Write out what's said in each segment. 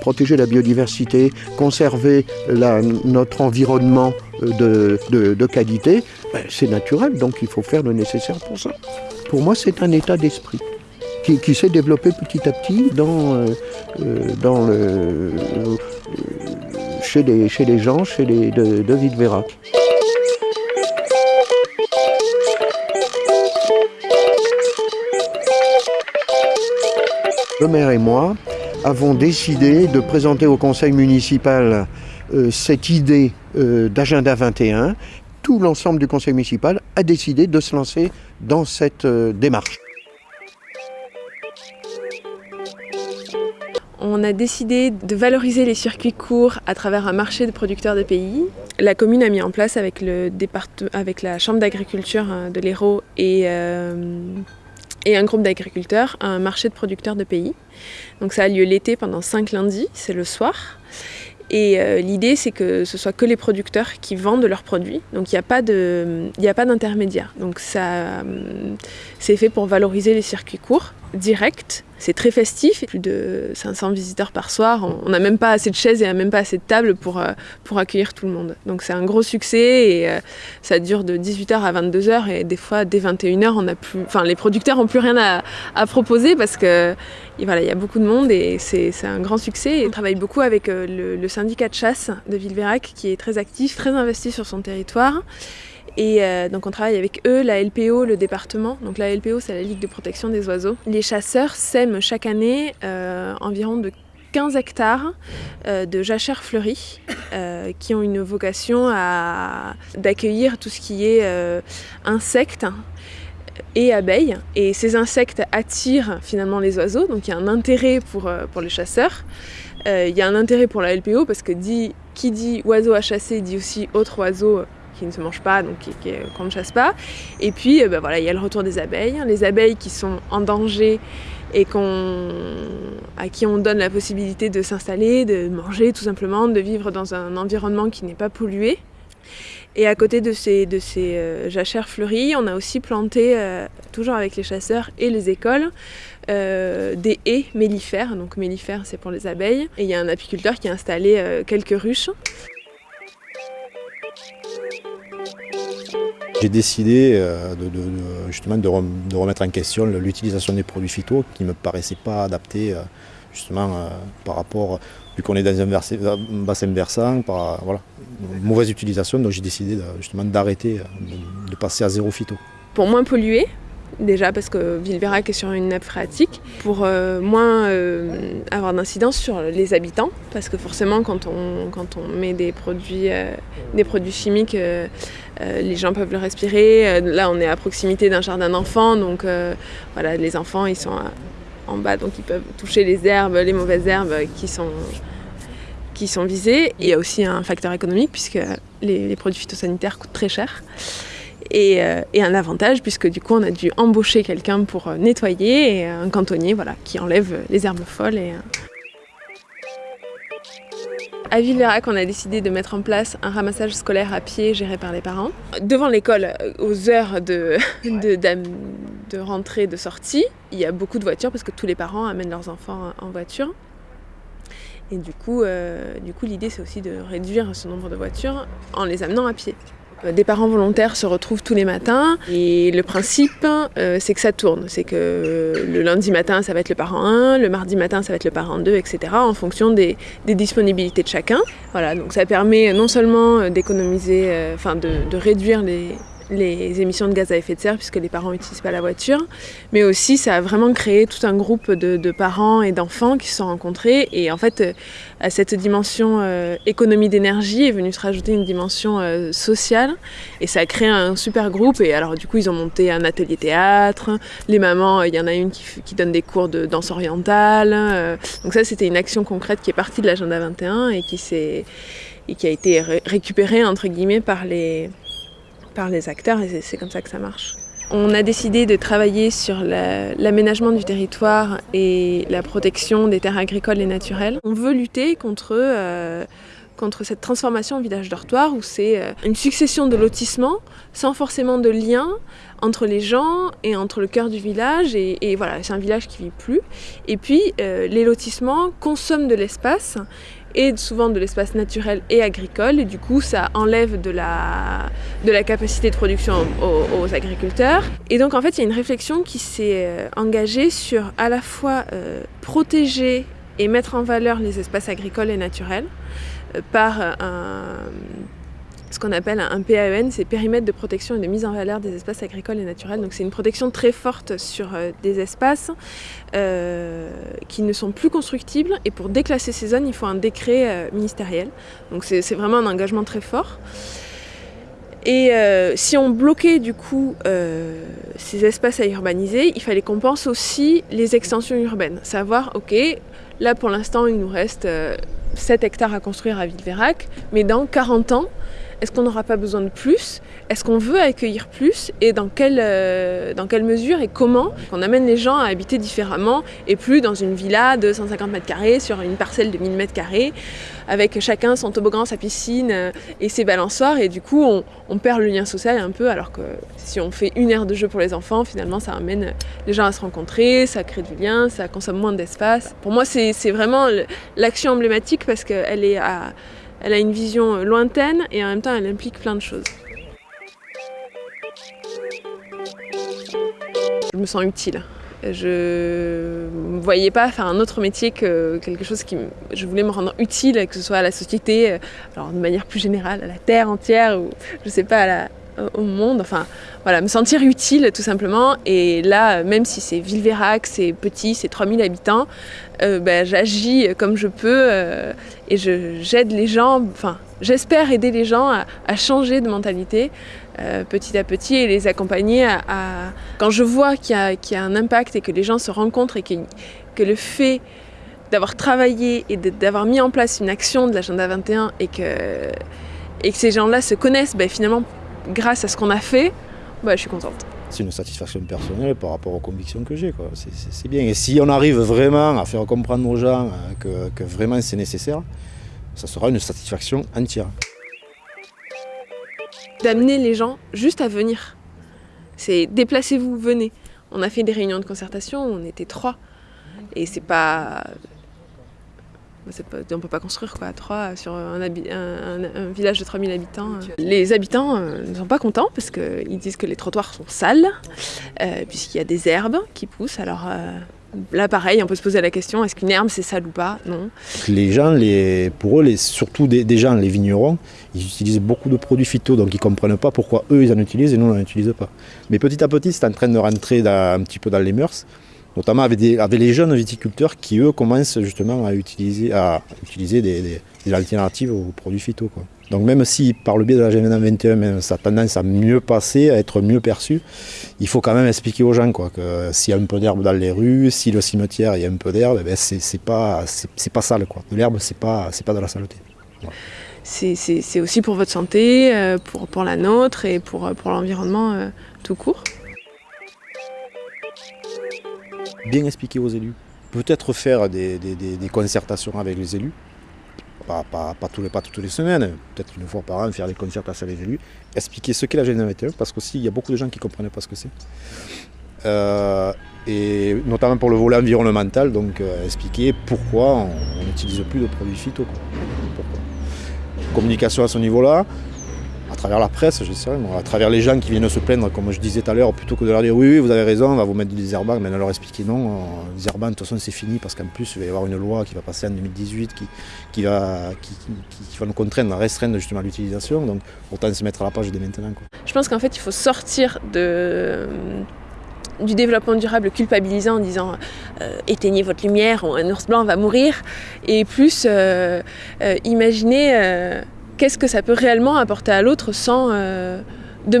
Protéger la biodiversité, conserver notre environnement de, qualité, ben, c'est naturel, donc il faut faire le nécessaire pour ça. Pour moi, c'est un état d'esprit qui, s'est développé petit à petit dans, euh, euh, dans le, chez, les, chez gens chez les, de, de. Le maire et moi avons décidé de présenter au conseil municipal euh, cette idée d'agenda 21. Tout l'ensemble du conseil municipal a décidé de se lancer dans cette démarche. On a décidé de valoriser les circuits courts à travers un marché de producteurs de pays. La commune a mis en place avec, le avec la chambre d'agriculture de l'Hérault et, euh, et un groupe d'agriculteurs un marché de producteurs de pays. Donc ça a lieu l'été pendant cinq lundis, c'est le soir. Et euh, l'idée, c'est que ce soit que les producteurs qui vendent leurs produits. Donc il n'y a pas d'intermédiaire. Donc ça, euh, c'est fait pour valoriser les circuits courts, directs. C'est très festif, plus de 500 visiteurs par soir. On n'a même pas assez de chaises et même pas assez de tables pour, euh, pour accueillir tout le monde. Donc c'est un gros succès et ça dure de 18h à 22h et des fois dès 21h, on a plus, enfin, les producteurs n'ont plus rien à, proposer parce que voilà, il y a beaucoup de monde et c'est un grand succès. on travaille beaucoup avec euh, le, syndicat de chasse de Villeverac qui est très actif, très investi sur son territoire. Et euh, donc on travaille avec eux, la LPO, le département. Donc la LPO, c'est la Ligue de protection des oiseaux. Les chasseurs sèment chaque année euh, environ de 15 hectares de jachères fleuries qui ont une vocation d'accueillir tout ce qui est insectes et abeilles. Et ces insectes attirent finalement les oiseaux, donc il y a un intérêt pour, euh, pour les chasseurs. Euh, il y a un intérêt pour la LPO parce que qui dit oiseau à chasser dit aussi autre oiseau qui ne se mange pas, donc qu'on ne chasse pas. Et puis euh, ben voilà, il y a le retour des abeilles. Les abeilles qui sont en danger et à qui on donne la possibilité de s'installer, de manger tout simplement, de vivre dans un environnement qui n'est pas pollué. Et à côté de ces, de ces euh, jachères fleuries, on a aussi planté, euh, toujours avec les chasseurs et les écoles, euh, des haies mellifères. Donc mellifères, c'est pour les abeilles. Et il y a un apiculteur qui a installé quelques ruches. J'ai décidé de, justement de, remettre en question l'utilisation des produits phyto qui ne me paraissaient pas adaptés justement par rapport vu qu'on est dans un, bassin versant, par voilà, mauvaise utilisation, donc j'ai décidé justement d'arrêter, euh, de, passer à zéro phyto. Pour moins polluer, déjà parce que Villeverac est sur une nappe phréatique, pour euh, moins euh, avoir d'incidence sur les habitants, parce que forcément quand on, quand on met des produits, des produits chimiques, les gens peuvent le respirer. là on est à proximité d'un jardin d'enfants, donc voilà, les enfants ils sont en bas, donc ils peuvent toucher les herbes, les mauvaises herbes qui sont, qui sont visées. Il y a aussi un facteur économique puisque les, produits phytosanitaires coûtent très cher. Euh, et, un avantage puisque du coup on a dû embaucher quelqu'un pour euh, nettoyer et un cantonnier voilà, qui enlève les herbes folles. Et, euh. À Villeverac, on a décidé de mettre en place un ramassage scolaire à pied géré par les parents. Devant l'école, aux heures de, de, de rentrée, de sortie, il y a beaucoup de voitures parce que tous les parents amènent leurs enfants en voiture. Et du coup, euh, du coup l'idée c'est aussi de réduire ce nombre de voitures en les amenant à pied. Euh, des parents volontaires se retrouvent tous les matins et le principe euh, c'est que ça tourne. C'est que le lundi matin ça va être le parent 1, le mardi matin ça va être le parent 2, etc. en fonction des, disponibilités de chacun. Voilà, donc ça permet non seulement d'économiser, enfin de réduire les, les émissions de gaz à effet de serre puisque les parents n'utilisent pas la voiture, mais aussi ça a vraiment créé tout un groupe de, parents et d'enfants qui se sont rencontrés. Et en fait à cette dimension euh, économie d'énergie est venue se rajouter une dimension euh, sociale. Et ça a créé un super groupe. Et alors du coup ils ont monté un atelier théâtre, les mamans, il y en a une qui, donne des cours de danse orientale, euh, donc ça c'était une action concrète qui est partie de l'agenda 21 et qui, et qui a été récupérée entre guillemets par les par les acteurs et c'est comme ça que ça marche. On a décidé de travailler sur l'aménagement du territoire et la protection des terres agricoles et naturelles. On veut lutter contre, euh, contre cette transformation village dortoir où c'est euh, une succession de lotissements sans forcément de lien entre les gens et entre le cœur du village. Et, voilà, c'est un village qui vit plus. Et puis, euh, les lotissements consomment de l'espace et souvent de l'espace naturel et agricole. Et du coup, ça enlève de la, de la capacité de production aux, agriculteurs. Et donc, en fait, il y a une réflexion qui s'est euh, engagée sur à la fois protéger et mettre en valeur les espaces agricoles et naturels euh, par un, ce qu'on appelle un PAEN, c'est périmètre de protection et de mise en valeur des espaces agricoles et naturels. Donc c'est une protection très forte sur euh, des espaces euh, qui ne sont plus constructibles. Et pour déclasser ces zones, il faut un décret ministériel. Donc c'est vraiment un engagement très fort. Et si on bloquait du coup ces espaces à urbaniser, il fallait qu'on pense aussi les extensions urbaines. Savoir, ok, là pour l'instant il nous reste 7 hectares à construire à Villeverac, mais dans 40 ans, est-ce qu'on n'aura pas besoin de plus? Est-ce qu'on veut accueillir plus? Et dans quelle, euh, dans quelle mesure et comment On amène les gens à habiter différemment et plus dans une villa de 150 mètres carrés sur une parcelle de 1000 mètres carrés avec chacun son toboggan, sa piscine euh, et ses balançoires et du coup on, on, perd le lien social un peu alors que si on fait une heure de jeu pour les enfants finalement ça amène les gens à se rencontrer, ça crée du lien, ça consomme moins d'espace. Pour moi c'est vraiment l'action emblématique parce qu'elle est à elle a une vision lointaine et en même temps elle implique plein de choses. Je me sens utile. Je ne voyais pas faire un autre métier que quelque chose qui... Je voulais me rendre utile, que ce soit à la société, alors de manière plus générale, à la terre entière, ou je sais pas, à la, au monde, enfin voilà, me sentir utile tout simplement. Et là, même si c'est Villeverac, c'est petit, c'est 3000 habitants, euh, ben, j'agis comme je peux euh, et j'aide les gens, enfin j'espère aider les gens à, changer de mentalité euh, petit à petit et les accompagner à... Quand je vois qu'il y, y, a un impact et que les gens se rencontrent et que, que le fait d'avoir travaillé et d'avoir mis en place une action de l'agenda 21 et que, et que ces gens-là se connaissent, ben, finalement grâce à ce qu'on a fait, bah, je suis contente. C'est une satisfaction personnelle par rapport aux convictions que j'ai. C'est bien. Et si on arrive vraiment à faire comprendre aux gens euh, que, vraiment c'est nécessaire, ça sera une satisfaction entière. D'amener les gens juste à venir. C'est déplacez-vous, venez. On a fait des réunions de concertation, on était trois. Et c'est pas on ne peut pas construire quoi, à trois sur un, village de 3000 habitants. Les habitants euh, ne sont pas contents parce qu'ils disent que les trottoirs sont sales, euh, puisqu'il y a des herbes qui poussent. Alors euh, là, pareil, on peut se poser la question est-ce qu'une herbe c'est sale ou pas? Non. Les gens, les, pour eux, les, surtout des, gens, les vignerons, ils utilisent beaucoup de produits phyto, donc ils ne comprennent pas pourquoi eux ils en utilisent et nous on n'en utilise pas. Mais petit à petit, c'est en train de rentrer un petit peu dans les mœurs notamment avec, les jeunes viticulteurs qui, eux, commencent justement à utiliser, à utiliser des, alternatives aux produits phyto. Donc même si par le biais de la GMN 21, ça a tendance à mieux passer, à être mieux perçu, il faut quand même expliquer aux gens quoi, que s'il y a un peu d'herbe dans les rues, si le cimetière il y a un peu d'herbe, ben c'est pas, pas sale. Quoi. De l'herbe, c'est pas, pas de la saleté. C'est aussi pour votre santé, euh, pour, pour la nôtre et pour, pour l'environnement euh, tout court bien expliquer aux élus. Peut-être faire des, concertations avec les élus, pas, toutes les semaines, peut-être une fois par an, faire des concertations avec les élus, expliquer ce qu'est la GNV21, parce qu'aussi il y a beaucoup de gens qui ne comprennent pas ce que c'est. Euh, et notamment pour le volet environnemental, donc euh, expliquer pourquoi on n'utilise plus de produits phyto. Communication à ce niveau-là, à travers la presse, je sais, à travers les gens qui viennent se plaindre, comme je disais tout à l'heure, plutôt que de leur dire oui, oui, vous avez raison, on va vous mettre des herbants, mais de leur expliquer non, euh, les herbants, de toute façon, c'est fini, parce qu'en plus, il va y avoir une loi qui va passer en 2018 qui, va, qui, va nous contraindre à restreindre justement l'utilisation, donc autant se mettre à la page dès maintenant. Je pense qu'en fait, il faut sortir du développement durable culpabilisant en disant euh, éteignez votre lumière, un ours blanc va mourir, et plus euh, imaginez qu'est-ce que ça peut réellement apporter à l'autre sans euh, de,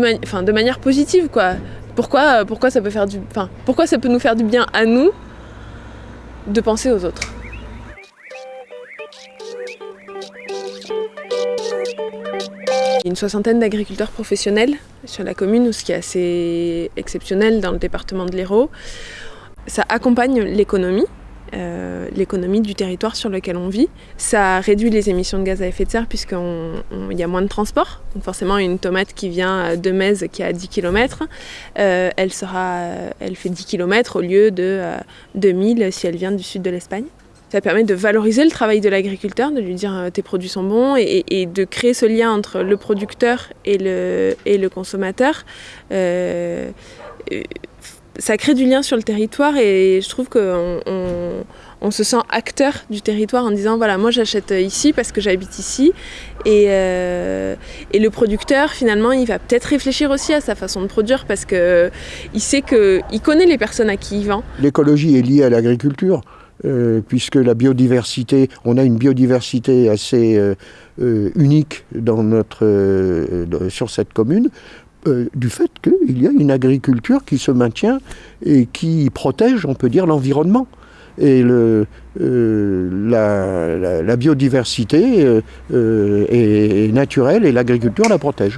manière positive quoi. Pourquoi, pourquoi, ça peut faire du, pourquoi ça peut nous faire du bien à nous de penser aux autres? Une soixantaine d'agriculteurs professionnels sur la commune, ce qui est assez exceptionnel dans le département de l'Hérault. Ça accompagne l'économie l'économie du territoire sur lequel on vit. Ça réduit les émissions de gaz à effet de serre puisqu'il y a moins de transport. Donc forcément, une tomate qui vient de Metz qui est à 10 km, elle, sera, elle fait 10 km au lieu de 2000 si elle vient du sud de l'Espagne. Ça permet de valoriser le travail de l'agriculteur, de lui dire euh, tes produits sont bons et, de créer ce lien entre le producteur et le, consommateur. Euh, euh, ça crée du lien sur le territoire et je trouve qu'on on, se sent acteur du territoire en disant voilà moi j'achète ici parce que j'habite ici et, et, le producteur finalement il va peut-être réfléchir aussi à sa façon de produire parce qu'il sait qu'il connaît les personnes à qui il vend. L'écologie est liée à l'agriculture. Euh, puisque la biodiversité, on a une biodiversité assez euh, euh, unique dans notre, sur cette commune, euh, du fait qu'il y a une agriculture qui se maintient et qui protège, on peut dire, l'environnement. Et euh, la, biodiversité euh, est, naturelle et l'agriculture la protège.